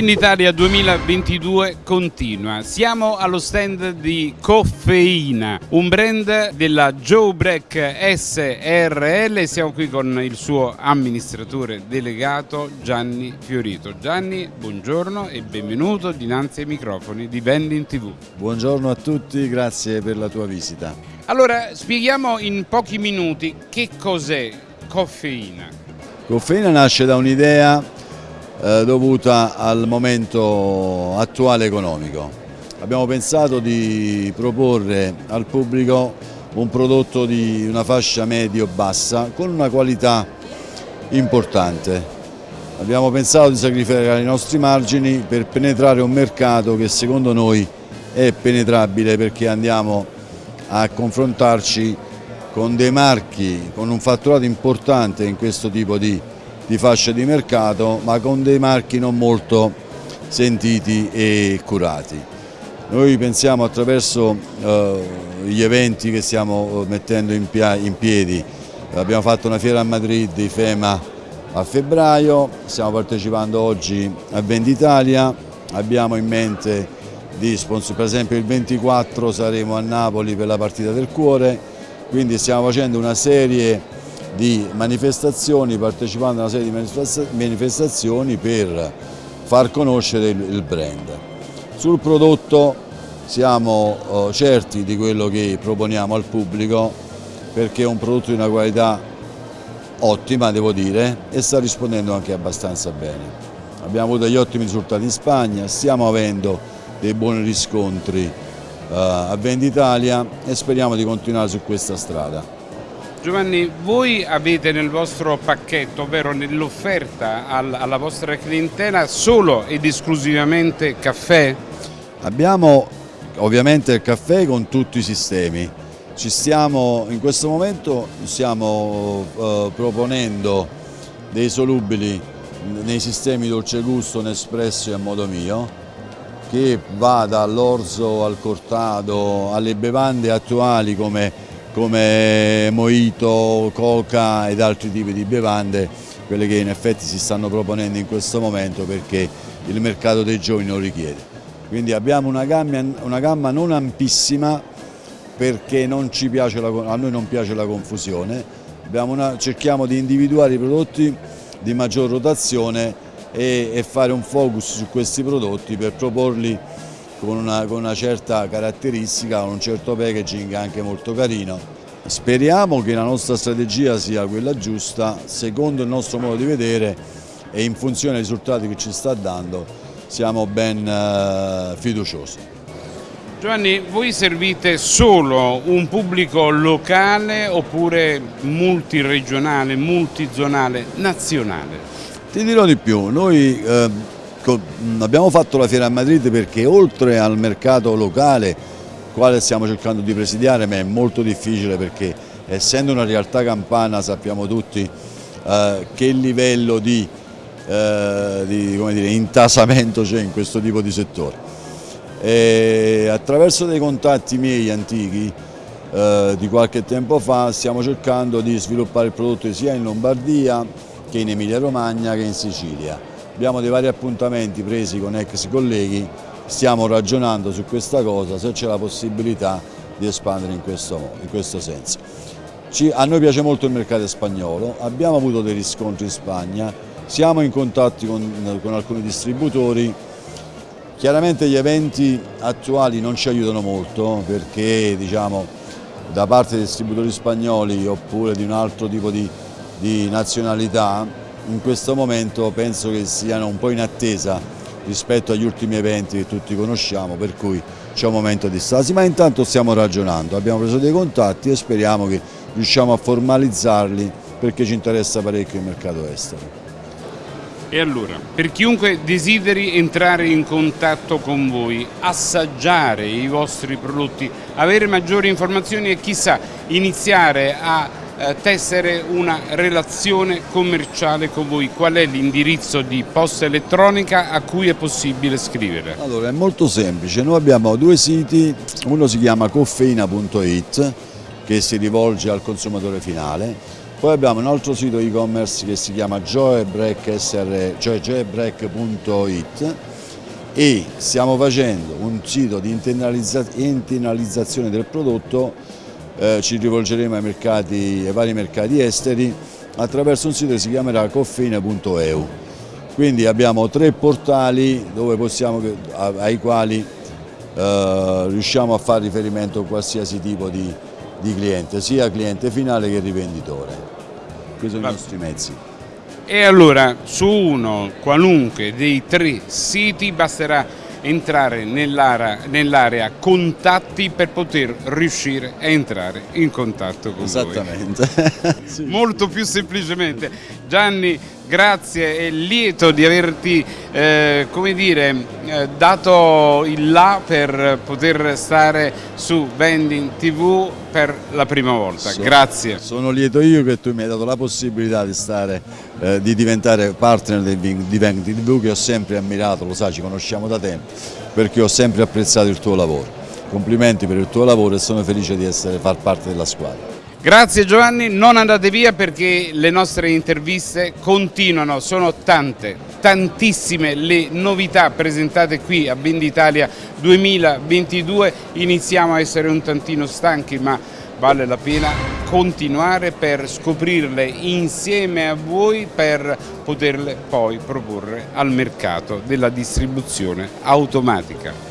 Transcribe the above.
Venditalia 2022 continua. Siamo allo stand di Coffeina, un brand della Joe Break SRL. Siamo qui con il suo amministratore delegato Gianni Fiorito. Gianni, buongiorno e benvenuto dinanzi ai microfoni di Vending TV. Buongiorno a tutti, grazie per la tua visita. Allora, spieghiamo in pochi minuti che cos'è Coffeina. Coffeina nasce da un'idea eh, dovuta al momento attuale economico. Abbiamo pensato di proporre al pubblico un prodotto di una fascia medio-bassa con una qualità importante. Abbiamo pensato di sacrificare i nostri margini per penetrare un mercato che secondo noi è penetrabile perché andiamo a confrontarci con dei marchi, con un fatturato importante in questo tipo di di fascia di mercato ma con dei marchi non molto sentiti e curati. Noi pensiamo attraverso eh, gli eventi che stiamo eh, mettendo in, in, piedi, abbiamo fatto una fiera a Madrid, IFEMA a febbraio, stiamo partecipando oggi a Venditalia, abbiamo in mente di sponsor, per esempio il 24 saremo a Napoli per la partita del cuore, quindi stiamo facendo una serie di manifestazioni, partecipando a una serie di manifestazioni per far conoscere il brand. Sul prodotto siamo eh, certi di quello che proponiamo al pubblico perché è un prodotto di una qualità ottima devo dire e sta rispondendo anche abbastanza bene. Abbiamo avuto degli ottimi risultati in Spagna, stiamo avendo dei buoni riscontri uh, a Venditalia e speriamo di continuare su questa strada. Giovanni, voi avete nel vostro pacchetto, ovvero nell'offerta alla vostra clientela, solo ed esclusivamente caffè? Abbiamo ovviamente il caffè con tutti i sistemi. Stiamo, in questo momento stiamo eh, proponendo dei solubili nei sistemi dolce gusto, Nespresso e a modo mio, che va dall'orzo al cortado alle bevande attuali come come mojito, coca ed altri tipi di bevande, quelle che in effetti si stanno proponendo in questo momento perché il mercato dei giovani lo richiede. Quindi abbiamo una gamma, una gamma non ampissima perché non la, a noi non piace la confusione, una, cerchiamo di individuare i prodotti di maggior rotazione e, e fare un focus su questi prodotti per proporli con una, con una certa caratteristica, con un certo packaging anche molto carino. Speriamo che la nostra strategia sia quella giusta, secondo il nostro modo di vedere e in funzione dei risultati che ci sta dando siamo ben eh, fiduciosi. Giovanni, voi servite solo un pubblico locale oppure multiregionale, multizonale, nazionale? Ti dirò di più, noi eh, abbiamo fatto la fiera a Madrid perché oltre al mercato locale, quale stiamo cercando di presidiare, ma è molto difficile perché essendo una realtà campana sappiamo tutti eh, che livello di, eh, di dire, intasamento c'è in questo tipo di settore. E attraverso dei contatti miei antichi eh, di qualche tempo fa stiamo cercando di sviluppare il prodotto sia in Lombardia che in Emilia Romagna che in Sicilia abbiamo dei vari appuntamenti presi con ex colleghi, stiamo ragionando su questa cosa, se c'è la possibilità di espandere in questo, in questo senso. Ci, a noi piace molto il mercato spagnolo, abbiamo avuto dei riscontri in Spagna, siamo in contatto con, con alcuni distributori, chiaramente gli eventi attuali non ci aiutano molto perché diciamo, da parte dei distributori spagnoli oppure di un altro tipo di, di nazionalità in questo momento penso che siano un po' in attesa rispetto agli ultimi eventi che tutti conosciamo, per cui c'è un momento di stasi, ma intanto stiamo ragionando, abbiamo preso dei contatti e speriamo che riusciamo a formalizzarli perché ci interessa parecchio il mercato estero. E allora, per chiunque desideri entrare in contatto con voi, assaggiare i vostri prodotti, avere maggiori informazioni e chissà iniziare a tessere una relazione commerciale con voi. Qual è l'indirizzo di posta elettronica a cui è possibile scrivere? Allora è molto semplice, noi abbiamo due siti, uno si chiama coffeina.it che si rivolge al consumatore finale, poi abbiamo un altro sito e-commerce che si chiama joebreak.it e stiamo facendo un sito di internalizza internalizzazione del prodotto, eh, ci rivolgeremo ai, mercati, ai vari mercati esteri attraverso un sito che si chiamerà coffeine.eu. Quindi abbiamo tre portali possiamo, ai quali eh, riusciamo a fare riferimento a qualsiasi tipo di, di cliente, sia cliente finale che rivenditore. Questi sono i nostri mezzi. E allora su uno qualunque dei tre siti basterà entrare nell'area nell contatti per poter riuscire a entrare in contatto con Esattamente. sì. Molto più semplicemente. Gianni, grazie e lieto di averti eh, come dire, eh, dato il là per poter stare su Vending TV per la prima volta. So, grazie. Sono lieto io che tu mi hai dato la possibilità di, stare, eh, di diventare partner di Vending TV che ho sempre ammirato, lo sai, ci conosciamo da tempo, perché ho sempre apprezzato il tuo lavoro. Complimenti per il tuo lavoro e sono felice di essere, far parte della squadra. Grazie Giovanni, non andate via perché le nostre interviste continuano, sono tante, tantissime le novità presentate qui a Venditalia 2022, iniziamo a essere un tantino stanchi ma vale la pena continuare per scoprirle insieme a voi per poterle poi proporre al mercato della distribuzione automatica.